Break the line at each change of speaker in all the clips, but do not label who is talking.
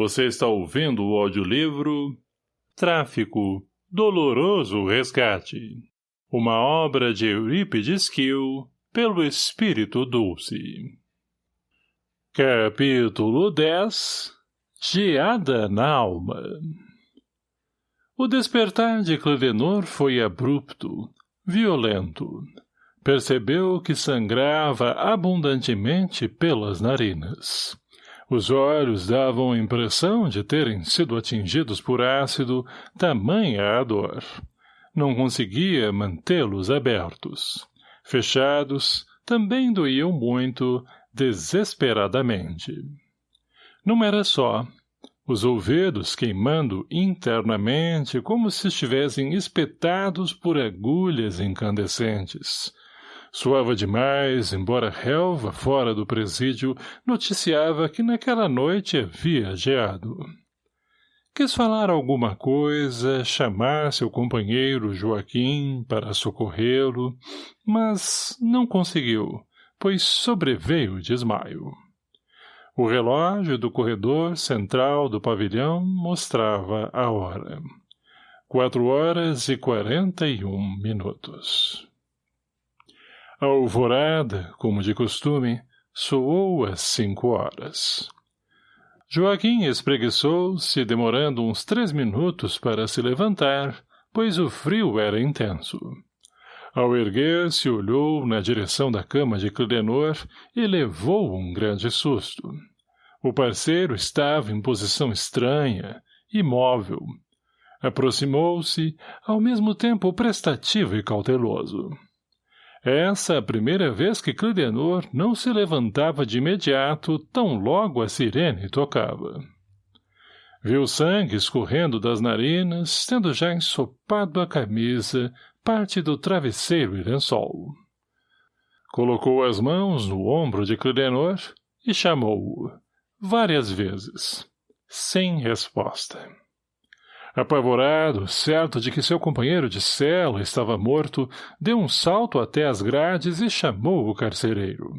Você está ouvindo o audiolivro Tráfico, Doloroso Resgate. Uma obra de Eurípides Kiel, pelo Espírito Dulce. Capítulo 10 Geada na Alma O despertar de Clevenor foi abrupto, violento. Percebeu que sangrava abundantemente pelas narinas. Os olhos davam a impressão de terem sido atingidos por ácido, tamanha a dor. Não conseguia mantê-los abertos. Fechados, também doíam muito, desesperadamente. Não era só. Os ouvidos queimando internamente como se estivessem espetados por agulhas incandescentes. Suava demais, embora relva fora do presídio noticiava que naquela noite havia geado. Quis falar alguma coisa, chamar seu companheiro Joaquim para socorrê-lo, mas não conseguiu, pois sobreveio desmaio. O relógio do corredor central do pavilhão mostrava a hora. Quatro horas e quarenta e um minutos. A alvorada, como de costume, soou às cinco horas. Joaquim espreguiçou-se, demorando uns três minutos para se levantar, pois o frio era intenso. Ao erguer-se, olhou na direção da cama de Clidenor e levou um grande susto. O parceiro estava em posição estranha, imóvel. Aproximou-se, ao mesmo tempo prestativo e cauteloso. Essa a primeira vez que Clidenor não se levantava de imediato tão logo a sirene tocava. Viu sangue escorrendo das narinas, tendo já ensopado a camisa, parte do travesseiro e lençol. Colocou as mãos no ombro de Clidenor e chamou-o, várias vezes, sem resposta. Apavorado, certo de que seu companheiro de cela estava morto, deu um salto até as grades e chamou o carcereiro.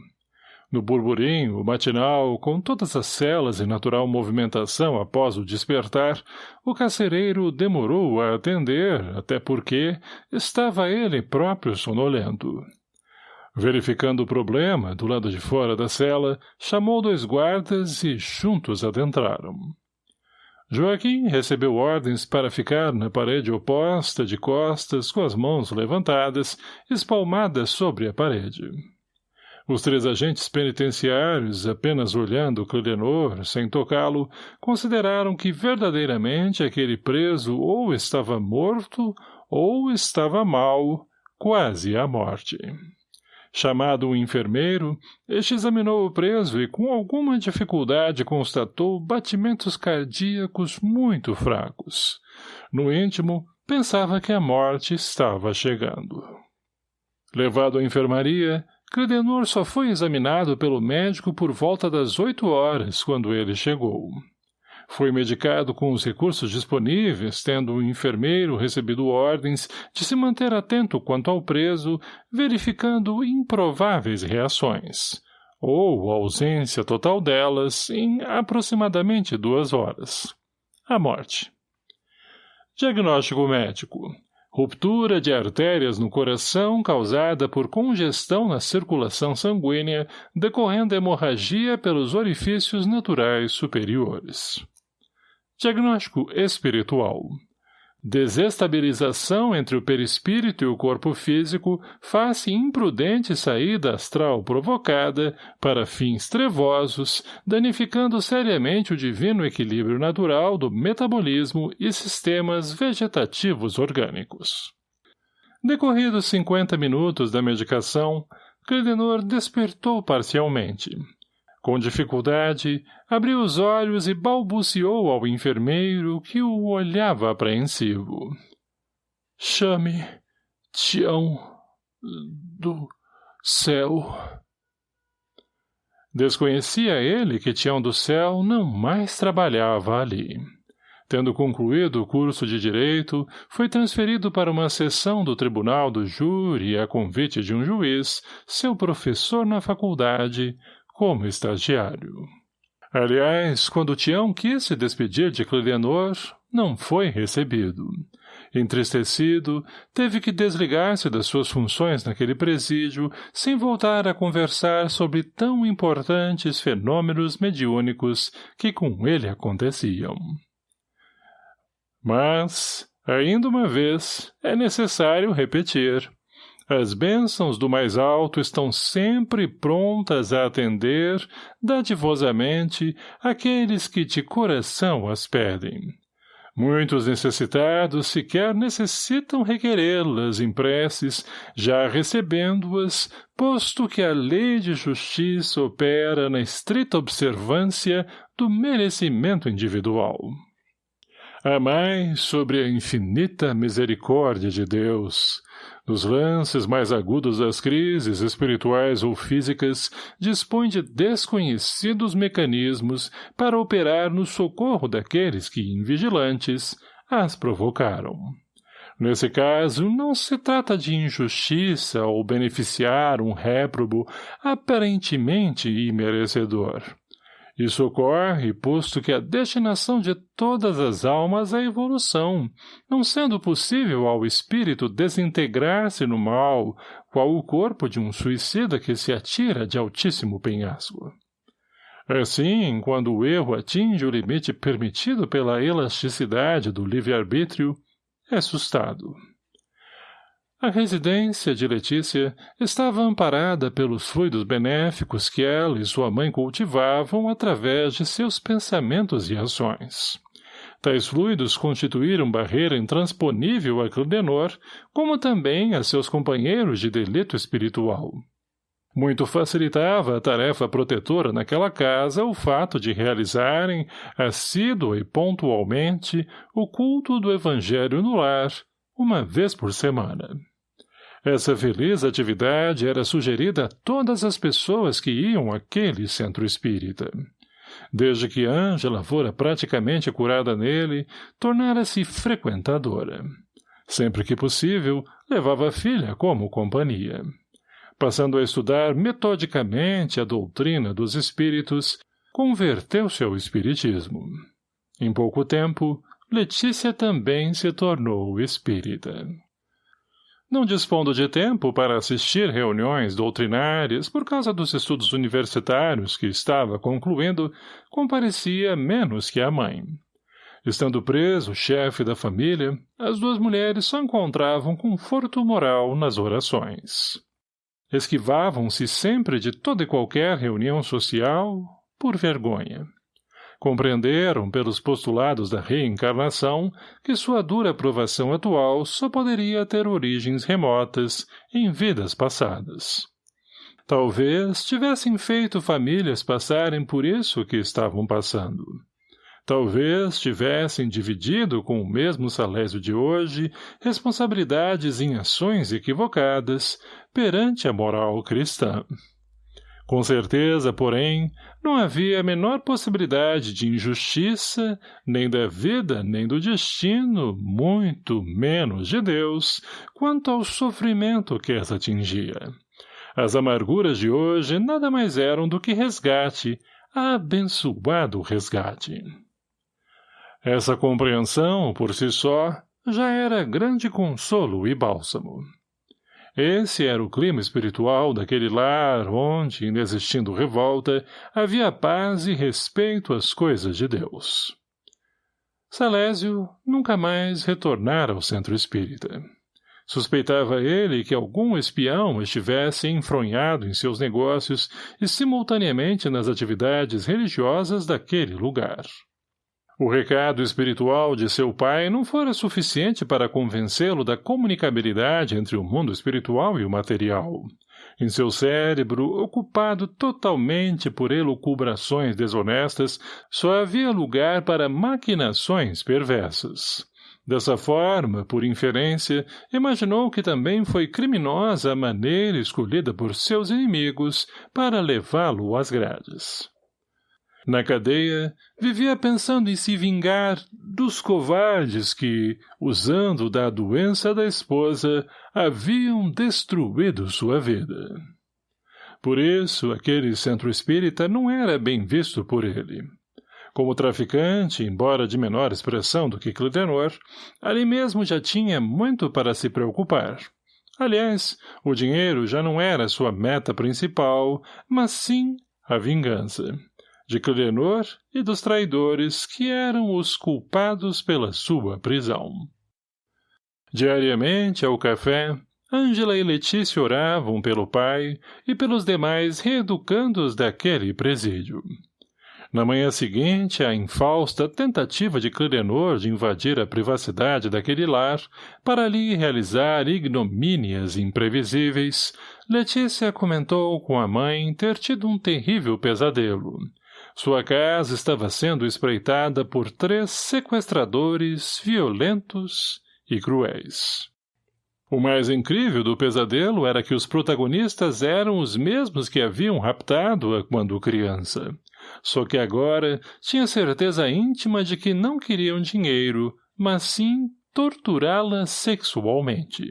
No burburinho matinal, com todas as celas em natural movimentação após o despertar, o carcereiro demorou a atender, até porque estava ele próprio sonolento. Verificando o problema, do lado de fora da cela, chamou dois guardas e juntos adentraram. Joaquim recebeu ordens para ficar na parede oposta, de costas, com as mãos levantadas, espalmadas sobre a parede. Os três agentes penitenciários, apenas olhando Clidenor, sem tocá-lo, consideraram que verdadeiramente aquele preso ou estava morto ou estava mal, quase à morte. Chamado um enfermeiro, este examinou o preso e com alguma dificuldade constatou batimentos cardíacos muito fracos. No íntimo, pensava que a morte estava chegando. Levado à enfermaria, Credenor só foi examinado pelo médico por volta das oito horas, quando ele chegou. Foi medicado com os recursos disponíveis, tendo o enfermeiro recebido ordens de se manter atento quanto ao preso, verificando improváveis reações, ou ausência total delas, em aproximadamente duas horas. A morte. Diagnóstico médico. Ruptura de artérias no coração causada por congestão na circulação sanguínea decorrendo hemorragia pelos orifícios naturais superiores. Diagnóstico espiritual. Desestabilização entre o perispírito e o corpo físico face imprudente saída astral provocada, para fins trevosos, danificando seriamente o divino equilíbrio natural do metabolismo e sistemas vegetativos orgânicos. Decorridos 50 minutos da medicação, Credenor despertou parcialmente. Com dificuldade, abriu os olhos e balbuciou ao enfermeiro que o olhava apreensivo. Chame Tião do céu. Desconhecia ele que Tião do céu não mais trabalhava ali. Tendo concluído o curso de Direito, foi transferido para uma sessão do Tribunal do Júri a convite de um juiz, seu professor na faculdade, como estagiário. Aliás, quando Tião quis se despedir de Clilenor, não foi recebido. Entristecido, teve que desligar-se das suas funções naquele presídio, sem voltar a conversar sobre tão importantes fenômenos mediúnicos que com ele aconteciam. Mas, ainda uma vez, é necessário repetir. As bênçãos do mais alto estão sempre prontas a atender, dadivosamente, aqueles que de coração as pedem. Muitos necessitados sequer necessitam requerê-las em preces, já recebendo-as, posto que a lei de justiça opera na estrita observância do merecimento individual. Amai sobre a infinita misericórdia de Deus, nos lances mais agudos das crises espirituais ou físicas, dispõe de desconhecidos mecanismos para operar no socorro daqueles que, invigilantes, as provocaram. Nesse caso, não se trata de injustiça ou beneficiar um réprobo aparentemente imerecedor. Isso ocorre, posto que a destinação de todas as almas é evolução, não sendo possível ao espírito desintegrar-se no mal, qual o corpo de um suicida que se atira de altíssimo penhasco. Assim, quando o erro atinge o limite permitido pela elasticidade do livre-arbítrio, é assustado. A residência de Letícia estava amparada pelos fluidos benéficos que ela e sua mãe cultivavam através de seus pensamentos e ações. Tais fluidos constituíram barreira intransponível a Clidenor, como também a seus companheiros de delito espiritual. Muito facilitava a tarefa protetora naquela casa o fato de realizarem, assídua e pontualmente, o culto do Evangelho no lar, uma vez por semana. Essa feliz atividade era sugerida a todas as pessoas que iam àquele centro espírita. Desde que Ângela fora praticamente curada nele, tornara-se frequentadora. Sempre que possível, levava a filha como companhia. Passando a estudar metodicamente a doutrina dos espíritos, converteu-se ao espiritismo. Em pouco tempo, Letícia também se tornou espírita. Não dispondo de tempo para assistir reuniões doutrinárias por causa dos estudos universitários que estava concluindo, comparecia menos que a mãe. Estando preso o chefe da família, as duas mulheres só encontravam conforto moral nas orações. Esquivavam-se sempre de toda e qualquer reunião social por vergonha compreenderam pelos postulados da reencarnação que sua dura provação atual só poderia ter origens remotas em vidas passadas. Talvez tivessem feito famílias passarem por isso que estavam passando. Talvez tivessem dividido com o mesmo salésio de hoje responsabilidades em ações equivocadas perante a moral cristã. Com certeza, porém, não havia a menor possibilidade de injustiça, nem da vida, nem do destino, muito menos de Deus, quanto ao sofrimento que as atingia. As amarguras de hoje nada mais eram do que resgate, abençoado resgate. Essa compreensão, por si só, já era grande consolo e bálsamo. Esse era o clima espiritual daquele lar onde, inexistindo revolta, havia paz e respeito às coisas de Deus. Salésio nunca mais retornara ao centro espírita. Suspeitava ele que algum espião estivesse enfronhado em seus negócios e simultaneamente nas atividades religiosas daquele lugar. O recado espiritual de seu pai não fora suficiente para convencê-lo da comunicabilidade entre o mundo espiritual e o material. Em seu cérebro, ocupado totalmente por elucubrações desonestas, só havia lugar para maquinações perversas. Dessa forma, por inferência, imaginou que também foi criminosa a maneira escolhida por seus inimigos para levá-lo às grades. Na cadeia, vivia pensando em se vingar dos covardes que, usando da doença da esposa, haviam destruído sua vida. Por isso, aquele centro espírita não era bem visto por ele. Como traficante, embora de menor expressão do que Clidenor, ali mesmo já tinha muito para se preocupar. Aliás, o dinheiro já não era sua meta principal, mas sim a vingança. De Clidenor e dos traidores que eram os culpados pela sua prisão. Diariamente, ao café, Ângela e Letícia oravam pelo pai e pelos demais reeducandos daquele presídio. Na manhã seguinte, a infausta tentativa de Clirenor de invadir a privacidade daquele lar para ali realizar ignomínias imprevisíveis, Letícia comentou com a mãe ter tido um terrível pesadelo. Sua casa estava sendo espreitada por três sequestradores violentos e cruéis. O mais incrível do pesadelo era que os protagonistas eram os mesmos que haviam raptado-a quando criança. Só que agora tinha certeza íntima de que não queriam dinheiro, mas sim torturá-la sexualmente.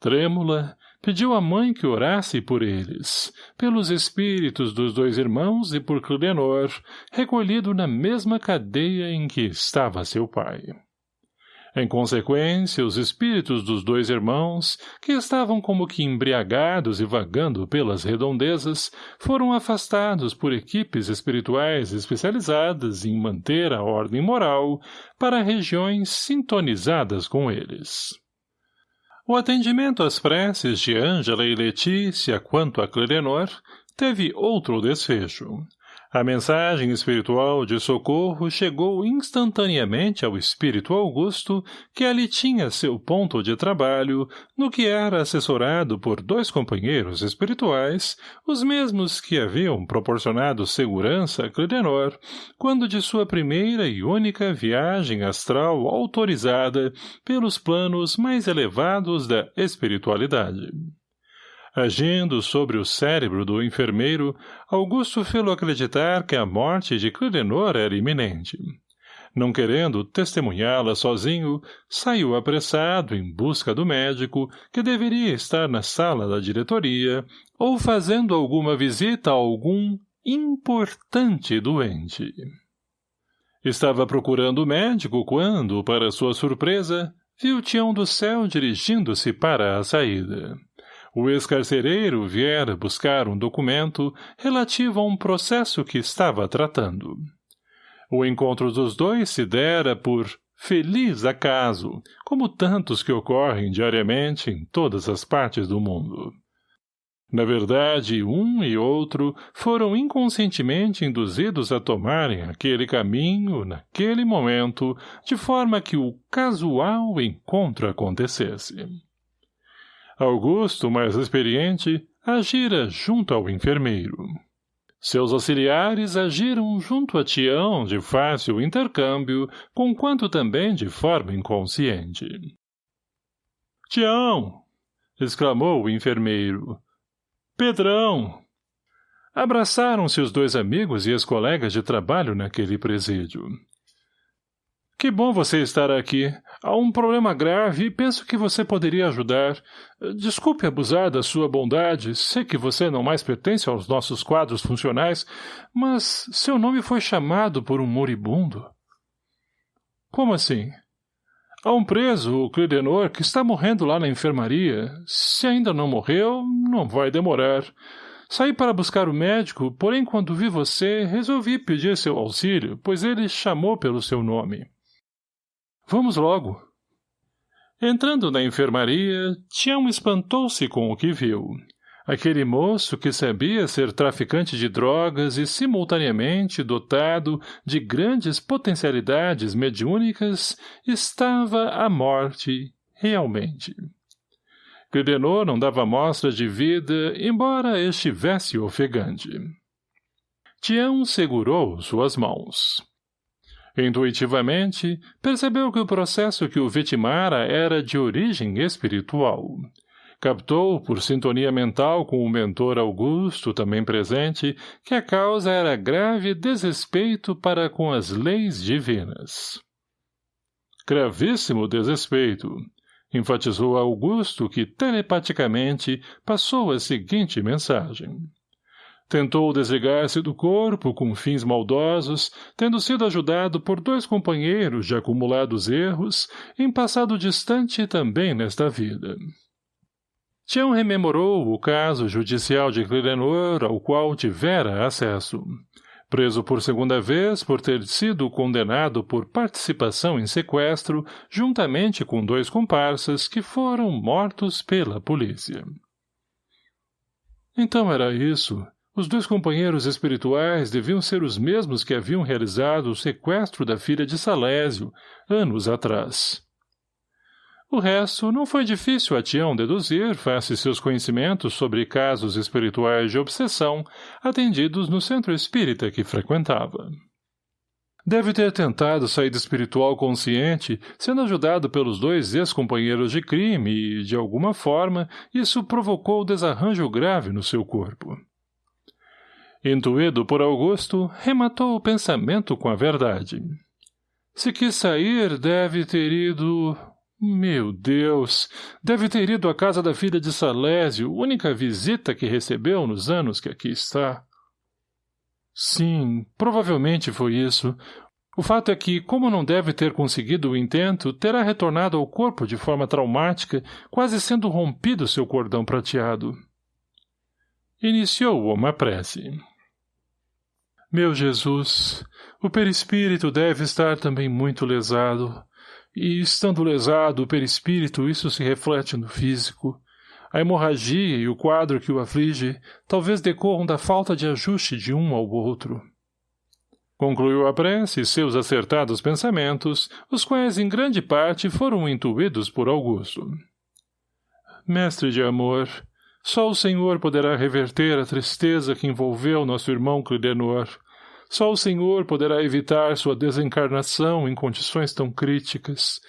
Trêmula, pediu à mãe que orasse por eles, pelos espíritos dos dois irmãos e por Clenor, recolhido na mesma cadeia em que estava seu pai. Em consequência, os espíritos dos dois irmãos, que estavam como que embriagados e vagando pelas redondezas, foram afastados por equipes espirituais especializadas em manter a ordem moral para regiões sintonizadas com eles. O atendimento às preces de Ângela e Letícia quanto a Clerenor teve outro desfecho. A mensagem espiritual de socorro chegou instantaneamente ao espírito Augusto, que ali tinha seu ponto de trabalho, no que era assessorado por dois companheiros espirituais, os mesmos que haviam proporcionado segurança a Clidenor, quando de sua primeira e única viagem astral autorizada pelos planos mais elevados da espiritualidade. Agindo sobre o cérebro do enfermeiro, Augusto fê-lo acreditar que a morte de Clidenor era iminente. Não querendo testemunhá-la sozinho, saiu apressado em busca do médico, que deveria estar na sala da diretoria, ou fazendo alguma visita a algum importante doente. Estava procurando o médico quando, para sua surpresa, viu Tião do Céu dirigindo-se para a saída o ex-carcereiro viera buscar um documento relativo a um processo que estava tratando. O encontro dos dois se dera por feliz acaso, como tantos que ocorrem diariamente em todas as partes do mundo. Na verdade, um e outro foram inconscientemente induzidos a tomarem aquele caminho, naquele momento, de forma que o casual encontro acontecesse. Augusto, mais experiente, agira junto ao enfermeiro. Seus auxiliares agiram junto a Tião de fácil intercâmbio, conquanto também de forma inconsciente. — Tião! — exclamou o enfermeiro. — Pedrão! Abraçaram-se os dois amigos e as colegas de trabalho naquele presídio. Que bom você estar aqui. Há um problema grave e penso que você poderia ajudar. Desculpe abusar da sua bondade. Sei que você não mais pertence aos nossos quadros funcionais, mas seu nome foi chamado por um moribundo. Como assim? Há um preso, o Clidenor, que está morrendo lá na enfermaria. Se ainda não morreu, não vai demorar. Saí para buscar o médico, porém quando vi você, resolvi pedir seu auxílio, pois ele chamou pelo seu nome. Vamos logo. Entrando na enfermaria, Tião espantou-se com o que viu. Aquele moço que sabia ser traficante de drogas e simultaneamente dotado de grandes potencialidades mediúnicas estava à morte, realmente. Credenor não dava mostras de vida, embora estivesse ofegante. Tião segurou suas mãos. Intuitivamente, percebeu que o processo que o vitimara era de origem espiritual. Captou, por sintonia mental com o mentor Augusto, também presente, que a causa era grave desrespeito para com as leis divinas. Gravíssimo desrespeito. Enfatizou Augusto que, telepaticamente, passou a seguinte mensagem. Tentou desligar-se do corpo com fins maldosos, tendo sido ajudado por dois companheiros de acumulados erros, em passado distante também nesta vida. Tião rememorou o caso judicial de Clirenor ao qual tivera acesso preso por segunda vez por ter sido condenado por participação em sequestro, juntamente com dois comparsas que foram mortos pela polícia. Então era isso. Os dois companheiros espirituais deviam ser os mesmos que haviam realizado o sequestro da filha de Salésio, anos atrás. O resto não foi difícil a Tião deduzir face seus conhecimentos sobre casos espirituais de obsessão atendidos no centro espírita que frequentava. Deve ter tentado saída espiritual consciente, sendo ajudado pelos dois ex-companheiros de crime e, de alguma forma, isso provocou desarranjo grave no seu corpo. Intuído por Augusto, rematou o pensamento com a verdade. Se quis sair, deve ter ido meu Deus! Deve ter ido à casa da filha de Salésio, única visita que recebeu nos anos que aqui está. Sim, provavelmente foi isso. O fato é que, como não deve ter conseguido o intento, terá retornado ao corpo de forma traumática, quase sendo rompido seu cordão prateado. Iniciou uma prece. Meu Jesus, o perispírito deve estar também muito lesado. E, estando lesado o perispírito, isso se reflete no físico. A hemorragia e o quadro que o aflige talvez decorram da falta de ajuste de um ao outro. Concluiu a prece e seus acertados pensamentos, os quais em grande parte foram intuídos por Augusto. Mestre de amor, só o Senhor poderá reverter a tristeza que envolveu nosso irmão Clidenor, só o Senhor poderá evitar sua desencarnação em condições tão críticas.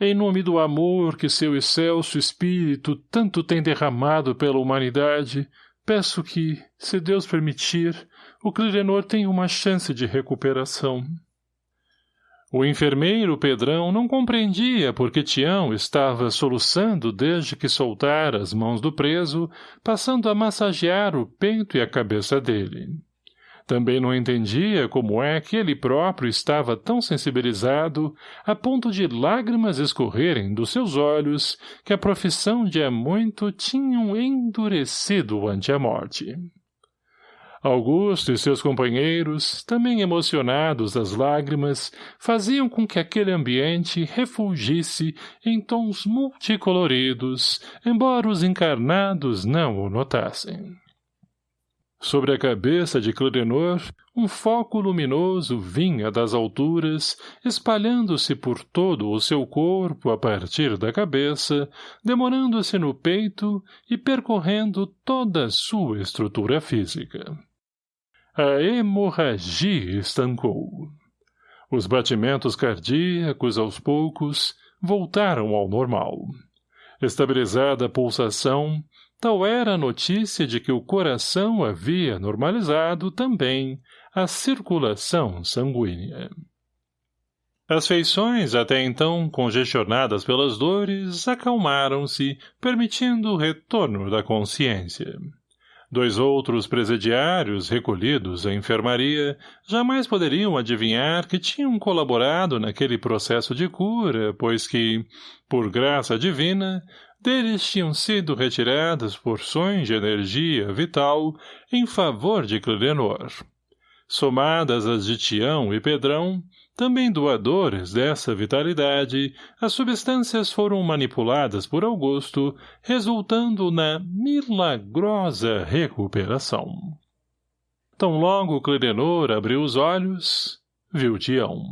Em nome do amor que seu excelso espírito tanto tem derramado pela humanidade, peço que, se Deus permitir, o Clirenor tenha uma chance de recuperação. O enfermeiro Pedrão não compreendia porque Tião estava soluçando desde que soltara as mãos do preso, passando a massagear o peito e a cabeça dele. Também não entendia como é que ele próprio estava tão sensibilizado a ponto de lágrimas escorrerem dos seus olhos que a profissão de há muito tinham endurecido ante a morte. Augusto e seus companheiros, também emocionados das lágrimas, faziam com que aquele ambiente refulgisse em tons multicoloridos, embora os encarnados não o notassem. Sobre a cabeça de Clodenor, um foco luminoso vinha das alturas, espalhando-se por todo o seu corpo a partir da cabeça, demorando-se no peito e percorrendo toda a sua estrutura física. A hemorragia estancou. Os batimentos cardíacos, aos poucos, voltaram ao normal. Estabilizada a pulsação, Tal era a notícia de que o coração havia normalizado também a circulação sanguínea. As feições, até então congestionadas pelas dores, acalmaram-se, permitindo o retorno da consciência. Dois outros presidiários, recolhidos à enfermaria, jamais poderiam adivinhar que tinham colaborado naquele processo de cura, pois que, por graça divina, deles tinham sido retiradas porções de energia vital em favor de Clilenor. Somadas as de Tião e Pedrão, também doadores dessa vitalidade, as substâncias foram manipuladas por Augusto, resultando na milagrosa recuperação. Tão logo Clidenor abriu os olhos, viu Tião.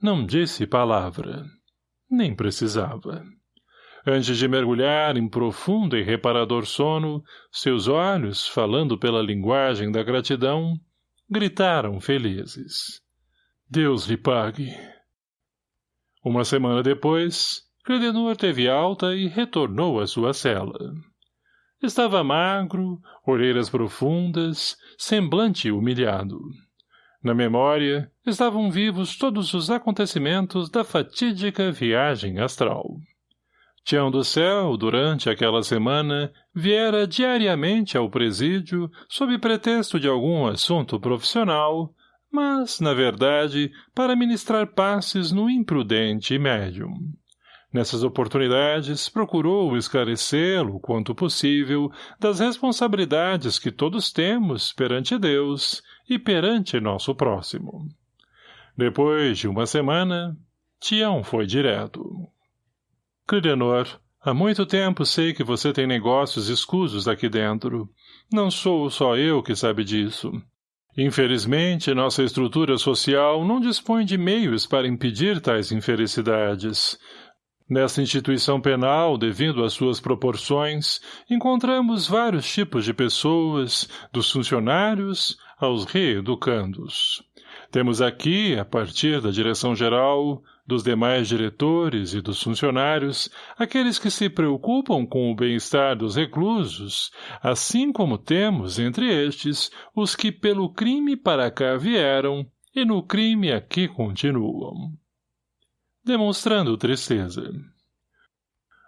Não disse palavra. Nem precisava. Antes de mergulhar em profundo e reparador sono, seus olhos, falando pela linguagem da gratidão, gritaram felizes. Deus lhe pague. Uma semana depois, Credenor teve alta e retornou à sua cela. Estava magro, orelhas profundas, semblante humilhado. Na memória, estavam vivos todos os acontecimentos da fatídica viagem astral. Tião do Céu, durante aquela semana, viera diariamente ao presídio sob pretexto de algum assunto profissional, mas, na verdade, para ministrar passes no imprudente médium. Nessas oportunidades, procurou esclarecê-lo, quanto possível, das responsabilidades que todos temos perante Deus e perante nosso próximo. Depois de uma semana, Tião foi direto. Clidenor, há muito tempo sei que você tem negócios escusos aqui dentro. Não sou só eu que sabe disso. Infelizmente, nossa estrutura social não dispõe de meios para impedir tais infelicidades. Nessa instituição penal, devido às suas proporções, encontramos vários tipos de pessoas, dos funcionários aos reeducandos. Temos aqui, a partir da direção-geral, dos demais diretores e dos funcionários, aqueles que se preocupam com o bem-estar dos reclusos, assim como temos, entre estes, os que pelo crime para cá vieram e no crime aqui continuam demonstrando tristeza.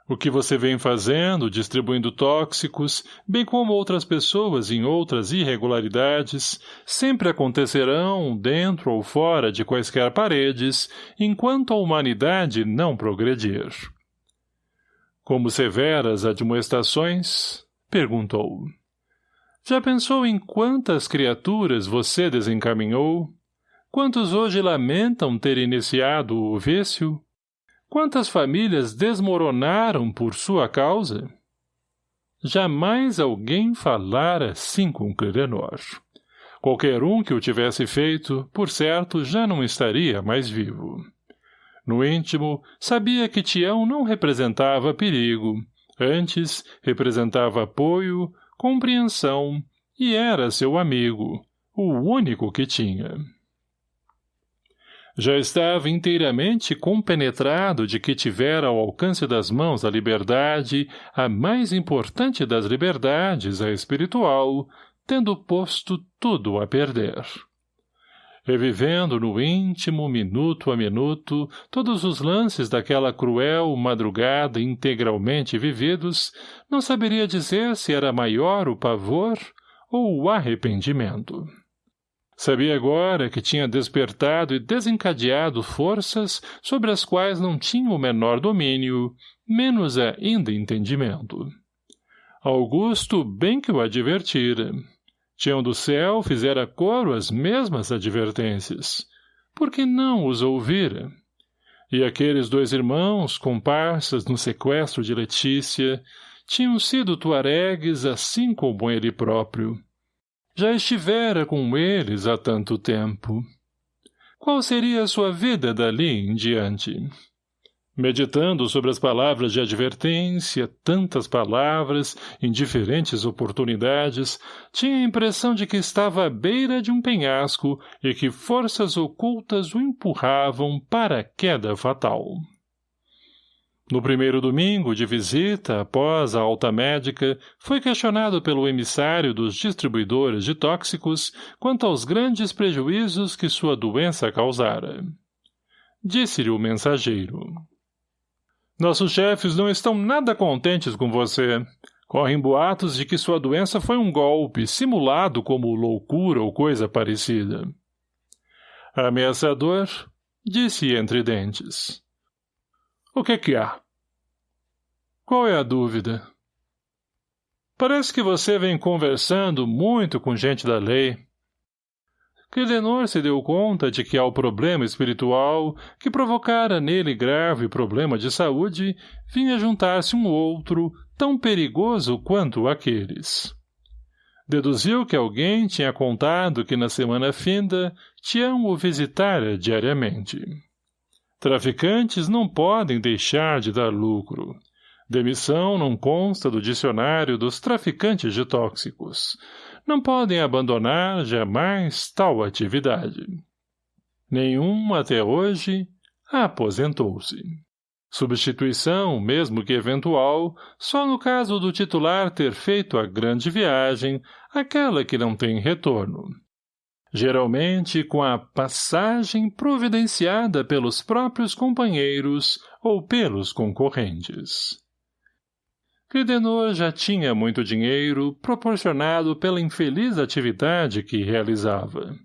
O que você vem fazendo, distribuindo tóxicos, bem como outras pessoas em outras irregularidades, sempre acontecerão, dentro ou fora de quaisquer paredes, enquanto a humanidade não progredir. Como severas admoestações? Perguntou. Já pensou em quantas criaturas você desencaminhou? Quantos hoje lamentam ter iniciado o vício? Quantas famílias desmoronaram por sua causa? Jamais alguém falara assim com Clenor. Qualquer um que o tivesse feito, por certo, já não estaria mais vivo. No íntimo, sabia que Tião não representava perigo, antes representava apoio, compreensão, e era seu amigo, o único que tinha. Já estava inteiramente compenetrado de que tivera ao alcance das mãos a liberdade, a mais importante das liberdades, a espiritual, tendo posto tudo a perder. Revivendo no íntimo, minuto a minuto, todos os lances daquela cruel madrugada integralmente vividos, não saberia dizer se era maior o pavor ou o arrependimento. Sabia agora que tinha despertado e desencadeado forças sobre as quais não tinha o menor domínio, menos ainda entendimento. Augusto bem que o advertira. Tião do céu fizera coro as mesmas advertências. Por que não os ouvira? E aqueles dois irmãos, comparsas no sequestro de Letícia, tinham sido tuaregues assim como ele próprio já estivera com eles há tanto tempo. Qual seria a sua vida dali em diante? Meditando sobre as palavras de advertência, tantas palavras, em diferentes oportunidades, tinha a impressão de que estava à beira de um penhasco e que forças ocultas o empurravam para a queda fatal. No primeiro domingo de visita, após a alta médica, foi questionado pelo emissário dos distribuidores de tóxicos quanto aos grandes prejuízos que sua doença causara. Disse-lhe o mensageiro. Nossos chefes não estão nada contentes com você. Correm boatos de que sua doença foi um golpe, simulado como loucura ou coisa parecida. Ameaçador, disse entre dentes. O que que há? Qual é a dúvida? Parece que você vem conversando muito com gente da lei. Clidenor se deu conta de que ao problema espiritual, que provocara nele grave problema de saúde, vinha juntar-se um outro, tão perigoso quanto aqueles. Deduziu que alguém tinha contado que na semana finda Tião o visitara diariamente. Traficantes não podem deixar de dar lucro. Demissão não consta do dicionário dos traficantes de tóxicos. Não podem abandonar jamais tal atividade. Nenhum, até hoje, aposentou-se. Substituição, mesmo que eventual, só no caso do titular ter feito a grande viagem, aquela que não tem retorno geralmente com a passagem providenciada pelos próprios companheiros ou pelos concorrentes. Cridenor já tinha muito dinheiro, proporcionado pela infeliz atividade que realizava.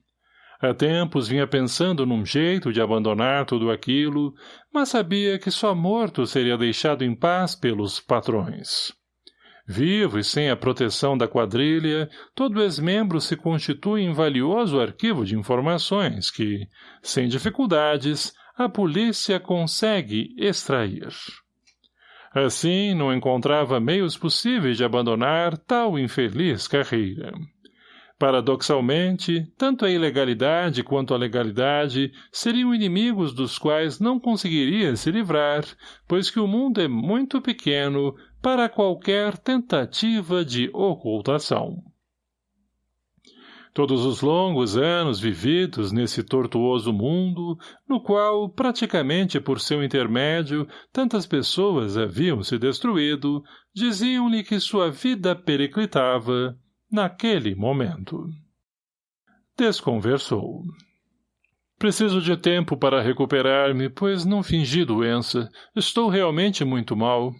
Há tempos vinha pensando num jeito de abandonar tudo aquilo, mas sabia que só morto seria deixado em paz pelos patrões. Vivo e sem a proteção da quadrilha, todo ex-membro se constitui em valioso arquivo de informações que, sem dificuldades, a polícia consegue extrair. Assim, não encontrava meios possíveis de abandonar tal infeliz carreira. Paradoxalmente, tanto a ilegalidade quanto a legalidade seriam inimigos dos quais não conseguiria se livrar, pois que o mundo é muito pequeno para qualquer tentativa de ocultação. Todos os longos anos vividos nesse tortuoso mundo, no qual, praticamente por seu intermédio, tantas pessoas haviam se destruído, diziam-lhe que sua vida periclitava, naquele momento. Desconversou. Preciso de tempo para recuperar-me, pois não fingi doença. Estou realmente muito mal.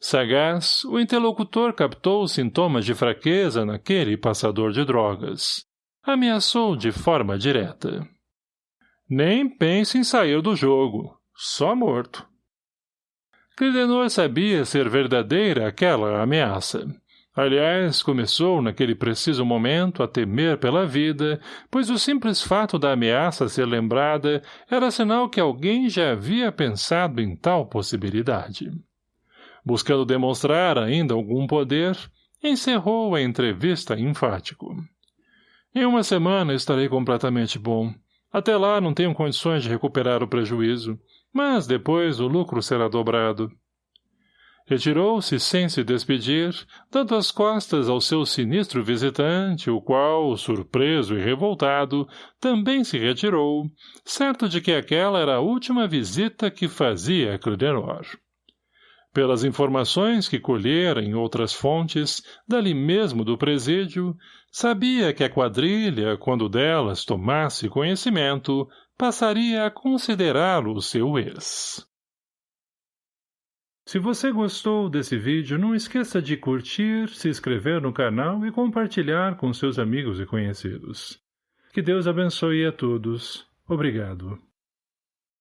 Sagaz, o interlocutor captou sintomas de fraqueza naquele passador de drogas. Ameaçou de forma direta. Nem pense em sair do jogo. Só morto. Clidenor sabia ser verdadeira aquela ameaça. Aliás, começou, naquele preciso momento, a temer pela vida, pois o simples fato da ameaça ser lembrada era sinal que alguém já havia pensado em tal possibilidade buscando demonstrar ainda algum poder, encerrou a entrevista enfático. Em uma semana estarei completamente bom. Até lá não tenho condições de recuperar o prejuízo, mas depois o lucro será dobrado. Retirou-se sem se despedir, dando as costas ao seu sinistro visitante, o qual, surpreso e revoltado, também se retirou, certo de que aquela era a última visita que fazia a Clidenor. Pelas informações que colhera em outras fontes, dali mesmo do presídio, sabia que a quadrilha, quando delas tomasse conhecimento, passaria a considerá-lo seu ex. Se você gostou desse vídeo, não esqueça de curtir, se inscrever no canal e compartilhar com seus amigos e conhecidos. Que Deus abençoe a todos. Obrigado.